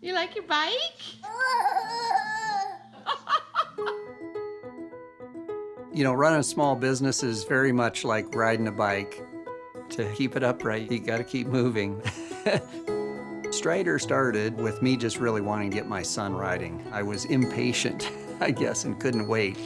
You like your bike? You know, running a small business is very much like riding a bike. To keep it upright, you gotta keep moving. Strider started with me just really wanting to get my son riding. I was impatient, I guess, and couldn't wait.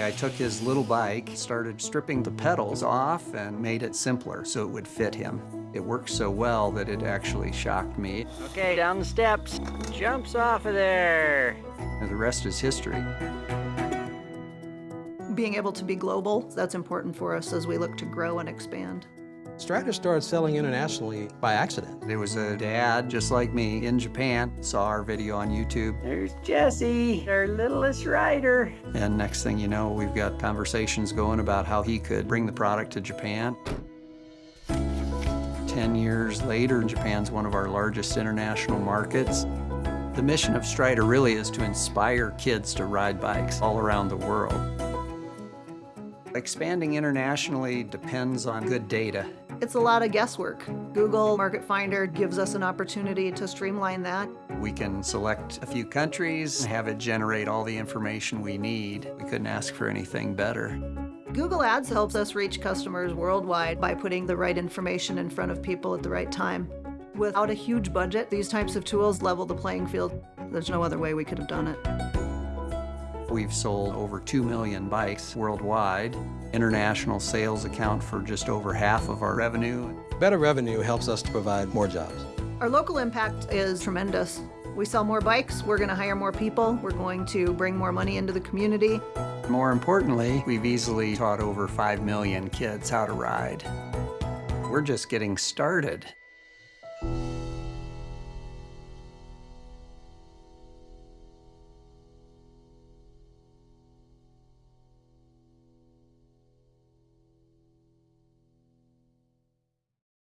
I took his little bike, started stripping the pedals off, and made it simpler so it would fit him. It worked so well that it actually shocked me. Okay, down the steps. Jumps off of there. And the rest is history. Being able to be global, that's important for us as we look to grow and expand. Strider started selling internationally by accident. There was a dad, just like me, in Japan, saw our video on YouTube, There's Jesse, our littlest rider. and next thing you know, we've got conversations going about how he could bring the product to Japan. Ten years later, Japan's one of our largest international markets. The mission of Strider really is to inspire kids to ride bikes all around the world. Expanding internationally depends on good data. It's a lot of guesswork. Google Market Finder gives us an opportunity to streamline that. We can select a few countries, have it generate all the information we need. We couldn't ask for anything better. Google Ads helps us reach customers worldwide by putting the right information in front of people at the right time. Without a huge budget, these types of tools level the playing field. There's no other way we could have done it. We've sold over 2 million bikes worldwide. International sales account for just over half of our revenue. Better revenue helps us to provide more jobs. Our local impact is tremendous. We sell more bikes, we're going to hire more people, we're going to bring more money into the community. More importantly, we've easily taught over 5 million kids how to ride. We're just getting started.